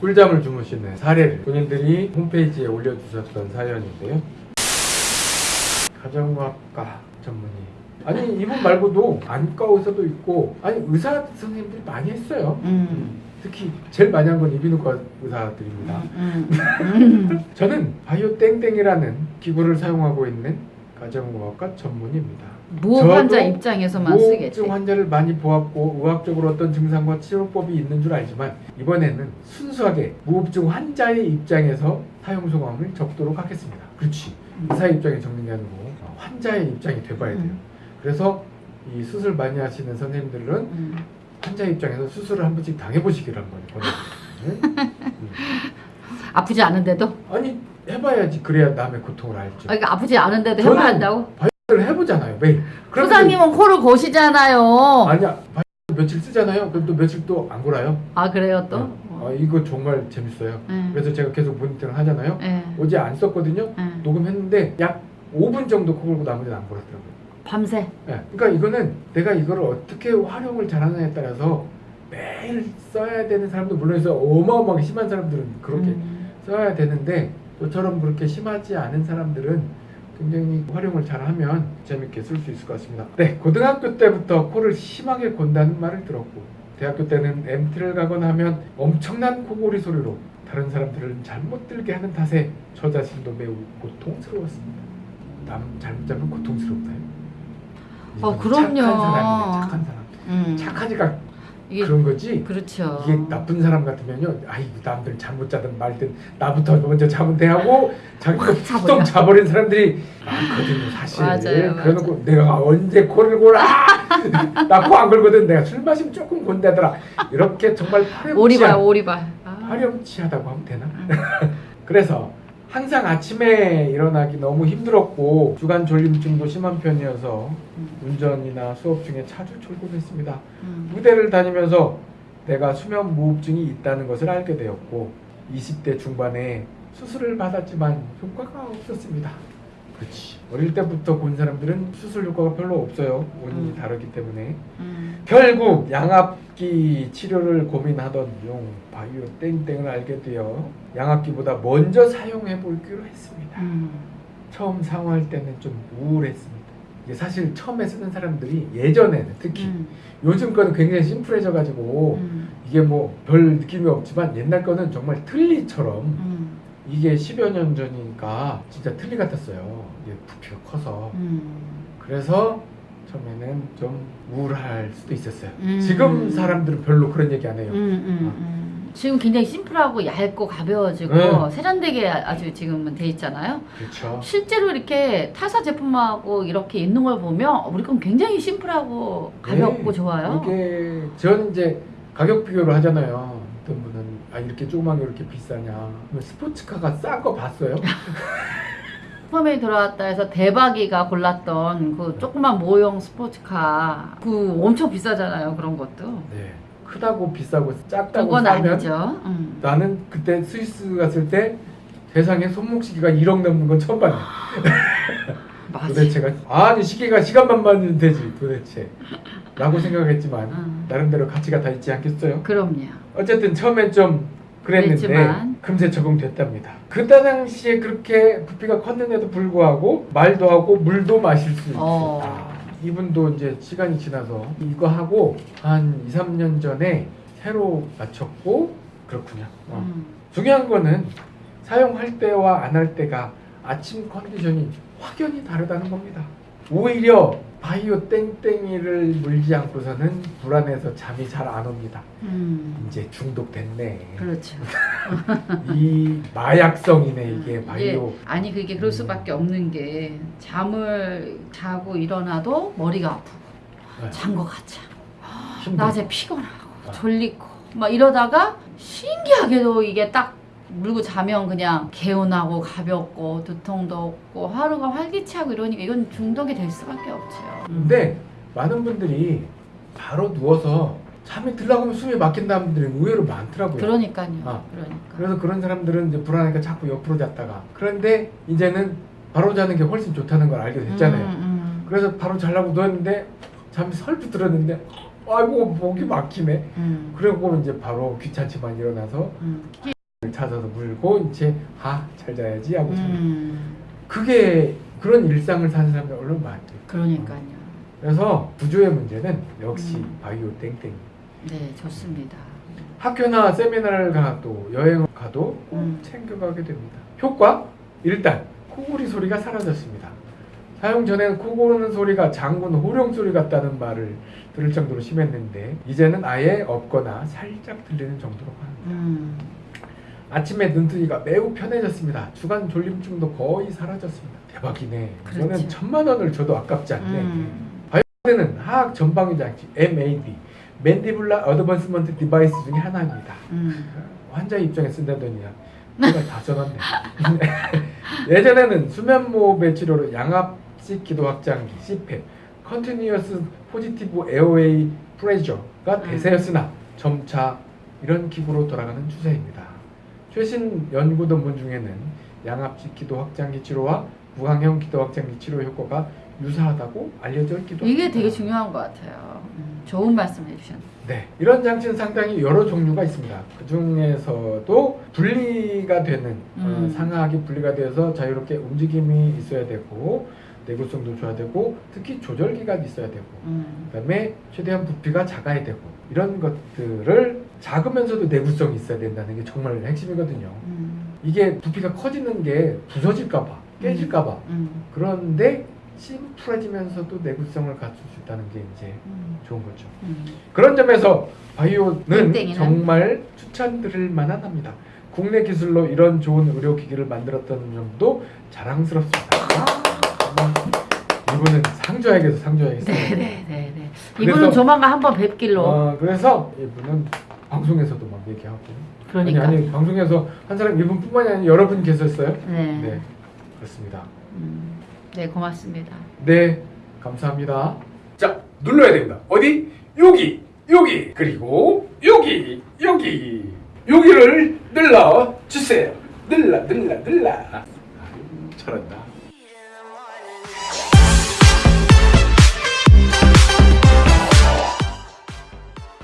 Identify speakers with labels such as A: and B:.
A: 꿀잠을 주무시는 사례를 본인들이 홈페이지에 올려주셨던 사연인데요. 가정의학과 전문의 아니 이분 말고도 안과 의사도 있고 아니 의사 선생님들이 많이 했어요.
B: 음.
A: 특히 제일 많이 한 건 이비인후과 의사들입니다.
B: 음. 음.
A: 저는 바이오 땡땡이라는 기구를 사용하고 있는 가정의학과 전문의입니다.
B: 무호
A: 저도
B: 환자 입장에서만 쓰겠지.
A: 무호흡증 환자를 많이 보았고 의학적으로 어떤 증상과 치료법이 있는 줄 알지만 이번에는 순수하게 무호흡증 환자의 입장에서 사용 소감을 적도록 하겠습니다. 그렇지.
B: 음.
A: 의사 입장에 적는 게 아니고 환자의 입장이 돼봐야 돼요.
B: 음.
A: 그래서 이 수술 많이 하시는 선생님들은
B: 음.
A: 환자 입장에서 수술을 한 번씩 당해보시기를 한번 권해드립니다. 음.
B: 아프지 않은데도?
A: 아니 해봐야지 그래야 남의 고통을 알죠.
B: 아, 그러니까 아프지 않은데도 해봐야 한다고?
A: 바이오를 해보잖아요 매일.
B: 소장님은 코를 고시잖아요.
A: 아니야 며칠 쓰잖아요. 그럼 또 며칠 또 안 골아요.
B: 아 그래요 또?
A: 아, 이거 정말 재밌어요.
B: 네.
A: 그래서 제가 계속 모니터를 하잖아요.
B: 네.
A: 어제 안 썼거든요.
B: 네.
A: 녹음했는데 약 5분 정도 코 골고 나머지는 안 골았더라고요.
B: 밤새.
A: 예, 그러니까 이거는 내가 이거를 어떻게 활용을 잘하느냐에 따라서 매일 써야 되는 사람도 물론 있어 어마어마하게 심한 사람들은 그렇게
B: 음.
A: 써야 되는데 저처럼 그렇게 심하지 않은 사람들은 굉장히 활용을 잘하면 재밌게 쓸 수 있을 것 같습니다. 네, 고등학교 때부터 코를 심하게 곤다는 말을 들었고 대학교 때는 MT를 가거나 하면 엄청난 코골이 소리로 다른 사람들을 잘못 들게 하는 탓에 저 자신도 매우 고통스러웠습니다. 남 잘못 자면 고통스럽나요?
B: 어,
A: 이건
B: 그럼요.
A: 착한 사람이네, 착한 사람.
B: 음.
A: 착하니까 그런 거지.
B: 그렇죠.
A: 이게 나쁜 사람 같으면요, 아이고 남들 잘못 자든 말든 나부터 먼저 자면 돼 하고 자기가
B: 자버려.
A: 자버린 사람들이 많거든요, 사실.
B: 맞아요,
A: 그래놓고 내가 언제 코를 골아? 나 코 안 걸거든. 내가 술 마시면 조금 곤다더라. 이렇게 정말
B: 오리발
A: 파렴치한
B: 오리발. 아.
A: 화렴치하다고 하면 되나? 그래서 항상 아침에 일어나기 너무 힘들었고 주간 졸림증도 심한 편이어서
B: 음.
A: 운전이나 수업 중에 자주 졸곤했습니다.
B: 음.
A: 무대를 다니면서 내가 수면 무호흡증이 있다는 것을 알게 되었고 20대 중반에 수술을 받았지만 효과가 없었습니다. 그렇지. 어릴 때부터 본 사람들은 수술 효과가 별로 없어요. 원인이
B: 음.
A: 다르기 때문에.
B: 음.
A: 결국 양압기 치료를 고민하던 용 바이오 땡땡을 알게 되어 양압기보다 먼저 사용해 보기로 했습니다.
B: 음.
A: 처음 사용할 때는 좀 우울했습니다. 이게 사실 처음에 쓰는 사람들이 예전에는 특히
B: 음.
A: 요즘 거는 굉장히 심플해져 가지고
B: 음.
A: 이게 뭐 별 느낌이 없지만 옛날 거는 정말 틀니처럼
B: 음.
A: 이게 10여 년 전이니까 진짜 틀니 같았어요. 이게 부피가 커서.
B: 음.
A: 그래서 처음에는 좀 우울할 수도 있었어요.
B: 음.
A: 지금 사람들은 별로 그런 얘기 안 해요.
B: 음, 음, 음. 지금 굉장히 심플하고 얇고 가벼워지고
A: 네.
B: 세련되게 아주 지금은 돼 있잖아요.
A: 그렇죠.
B: 실제로 이렇게 타사 제품하고 이렇게 있는 걸 보면 우리 건 굉장히 심플하고 가볍고
A: 네.
B: 좋아요.
A: 이게 저는 이제 가격 비교를 하잖아요. 아 이렇게 조그만 게 이렇게 비싸냐. 그러면 스포츠카가 싼 거 봤어요?
B: 펌에 들어왔다 해서 대박이가 골랐던 그 조그만 모형 스포츠카 그 엄청 비싸잖아요 그런 것도
A: 네. 크다고 비싸고 작다고
B: 그건
A: 싸면
B: 아니죠 음.
A: 나는 그때 스위스 갔을 때 세상에 손목 시계가 1억 넘는 건 처음 봤네.
B: 맞아
A: 도대체가 아니 시계가 시간만 맞으면 되지 도대체. 라고 생각했지만
B: 음.
A: 나름대로 가치가 다 있지 않겠어요?
B: 그럼요
A: 어쨌든 처음엔 좀 그랬는데
B: 그랬지만.
A: 금세 적응됐답니다. 그때 당시에 그렇게 부피가 컸는데도 불구하고 말도 하고 물도 마실 수 있었다.
B: 어.
A: 이분도 이제 시간이 지나서 이거 하고 한 2, 3년 전에 새로 맞췄고 그렇군요. 어.
B: 음.
A: 중요한 거는 사용할 때와 안 할 때가 아침 컨디션이 확연히 다르다는 겁니다. 오히려 바이오 땡땡이를 물지 않고서는 불안해서 잠이 잘 안 옵니다.
B: 음.
A: 이제 중독됐네.
B: 그렇죠
A: 이 마약성이네 이게 바이오.
B: 예, 아니 그게 그럴 수밖에 없는 게 잠을 자고 일어나도 머리가 아프고
A: 네.
B: 잔것 같아. 낮에 피곤하고
A: 아.
B: 졸리고 막 이러다가 신기하게도 이게 딱 물고 자면 그냥 개운하고 가볍고 두통도 없고 하루가 활기차고 이러니까 이건 중독이 될 수밖에 없죠.
A: 근데 많은 분들이 바로 누워서 잠이 들라고 하면 숨이 막힌다는 분들이 의외로 많더라고요.
B: 그러니까요.
A: 아.
B: 그러니까.
A: 그래서 그런 사람들은 이제 불안하니까 자꾸 옆으로 잤다가 그런데 이제는 바로 자는 게 훨씬 좋다는 걸 알게 됐잖아요.
B: 음, 음.
A: 그래서 바로 자려고 누웠는데 잠이 설프 들었는데 아이고 목이 막히네.
B: 음.
A: 그리고 이제 바로 귀찮지만 일어나서
B: 음.
A: 을 찾아서 물고 이제 아 잘 자야지 하고.
B: 음.
A: 그게 그런 일상을 사는 사람들 얼마나 많아요.
B: 그러니까요.
A: 그래서 구조의 문제는 역시
B: 음.
A: 바이오 땡땡.
B: 네, 좋습니다.
A: 학교나 세미나를 가도 여행을 가도 꼭
B: 음.
A: 챙겨가게 됩니다. 효과? 일단 코골이 소리가 사라졌습니다. 사용 전에는 코 고르는 소리가 장군 호령 소리 같다는 말을 들을 정도로 심했는데 이제는 아예 없거나 살짝 들리는 정도로 합니다.
B: 음.
A: 아침에 눈뜨기가 매우 편해졌습니다. 주간 졸림증도 거의 사라졌습니다. 대박이네.
B: 그렇죠.
A: 천만 원을 줘도 아깝지 않네.
B: 음.
A: 는 하악 전방위 장치 MAD mandibular advancement device 중에 하나입니다.
B: 음.
A: 환자 입장에 쓴다더니야. 내가 다 써놨네. 예전에는 수면무호흡의 치료로 양압식 기도 확장기 CPAP, continuous positive airway pressure가
B: 음.
A: 대세였으나 점차 이런 기구로 돌아가는 추세입니다. 최신 연구 논문 중에는 양압식 기도 확장기 치료와 구강형 기도 확장기 치료 효과가 유사하다고 알려져 있기도
B: 이게
A: 합니다.
B: 되게 중요한 것 같아요. 음. 좋은 말씀 해주셨네요.
A: 네, 이런 장치는 상당히 여러 종류가 있습니다. 그 중에서도 분리가 되는 어,
B: 음.
A: 상하악이 분리가 되어서 자유롭게 움직임이 있어야 되고 내구성도 줘야 되고 특히 조절기가 있어야 되고
B: 음.
A: 그다음에 최대한 부피가 작아야 되고 이런 것들을 작으면서도 내구성이 있어야 된다는 게 정말 핵심이거든요.
B: 음.
A: 이게 부피가 커지는 게 부서질까봐 깨질까봐
B: 음.
A: 그런데 심플해지면서도 내구성을 갖출 수 있다는 게 이제
B: 음.
A: 좋은 거죠.
B: 음.
A: 그런 점에서 바이오는? 정말 추천드릴 만한 합니다. 국내 기술로 이런 좋은 의료 기기를 만들었다는 점도 자랑스럽습니다. 정말 이분은 상줘야겠어, 상줘야겠어. 그래서-
B: 이분은 조만간 한번 뵙길로.
A: 어, 그래서 이분은 방송에서도 막 얘기하고
B: 그러니까.
A: 아니, 아니 방송에서 한 사람 이분뿐만이 아니라 여러 분 계셨어요?
B: 네.
A: 네 그렇습니다.
B: 음, 네 고맙습니다.
A: 네 감사합니다. 자 눌러야 됩니다. 어디? 여기 여기 그리고 여기 여기 여기를 눌러 주세요. 눌러 눌러 눌러. 아, 잘한다.